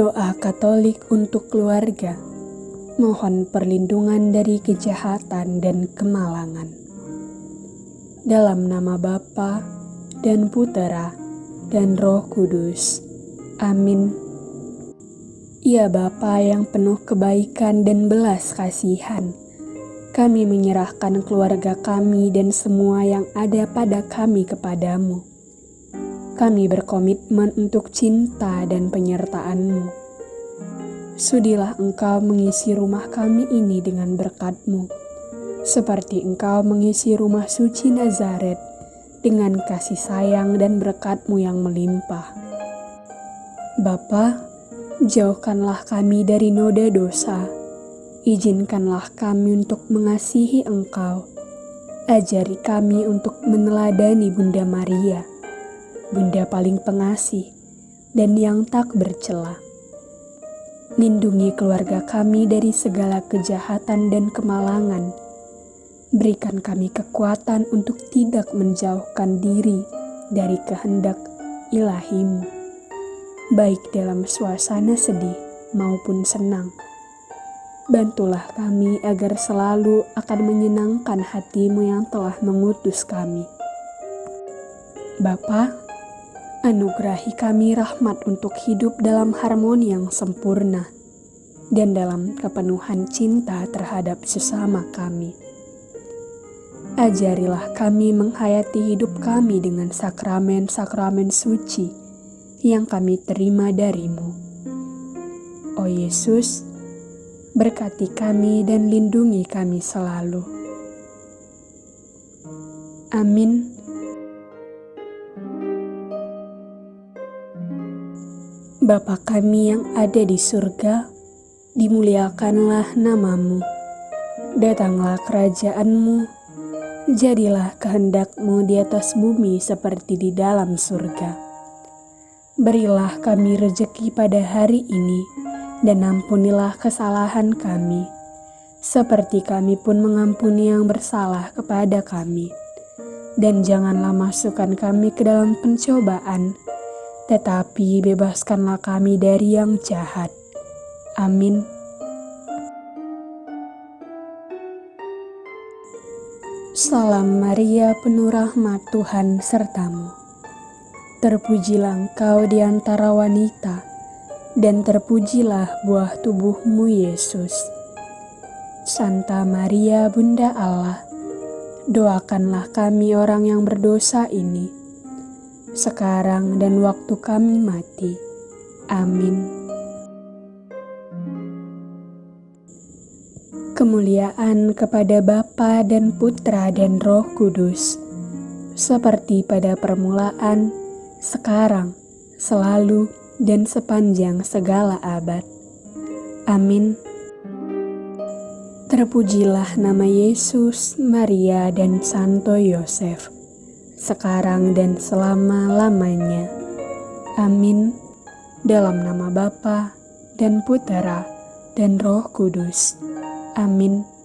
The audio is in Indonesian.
Doa Katolik untuk keluarga, mohon perlindungan dari kejahatan dan kemalangan. Dalam nama Bapa dan Putera dan Roh Kudus. Amin. Ya Bapa yang penuh kebaikan dan belas kasihan, kami menyerahkan keluarga kami dan semua yang ada pada kami kepadamu kami berkomitmen untuk cinta dan penyertaan-Mu. Sudilah Engkau mengisi rumah kami ini dengan berkat-Mu, seperti Engkau mengisi rumah suci Nazaret dengan kasih sayang dan berkat-Mu yang melimpah. Bapa, jauhkanlah kami dari noda dosa, izinkanlah kami untuk mengasihi Engkau, ajari kami untuk meneladani Bunda Maria, Bunda paling pengasih dan yang tak bercela. Lindungi keluarga kami dari segala kejahatan dan kemalangan. Berikan kami kekuatan untuk tidak menjauhkan diri dari kehendak ilahimu, baik dalam suasana sedih maupun senang. Bantulah kami agar selalu akan menyenangkan hatimu yang telah mengutus kami. Bapa, Anugerahi kami rahmat untuk hidup dalam harmoni yang sempurna dan dalam kepenuhan cinta terhadap sesama kami. Ajarilah kami menghayati hidup kami dengan sakramen-sakramen suci yang kami terima darimu. Oh Yesus, berkati kami dan lindungi kami selalu. Amin. Bapa kami yang ada di surga, dimuliakanlah namamu. Datanglah kerajaanmu, jadilah kehendakmu di atas bumi seperti di dalam surga. Berilah kami rejeki pada hari ini, dan ampunilah kesalahan kami, seperti kami pun mengampuni yang bersalah kepada kami. Dan janganlah masukkan kami ke dalam pencobaan, tetapi bebaskanlah kami dari yang jahat. Amin. Salam Maria, penuh rahmat Tuhan sertamu. Terpujilah engkau di antara wanita, dan terpujilah buah tubuhmu Yesus. Santa Maria, Bunda Allah, doakanlah kami orang yang berdosa ini sekarang dan waktu kami mati. Amin. Kemuliaan kepada Bapa dan Putra dan Roh Kudus, seperti pada permulaan, sekarang, selalu, dan sepanjang segala abad. Amin. Terpujilah nama Yesus, Maria, dan Santo Yosef sekarang dan selama-lamanya. Amin. Dalam nama Bapa dan Putera dan Roh Kudus. Amin.